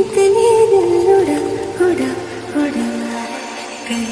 ഇതനേ ഉട ഉട ഉട കൈ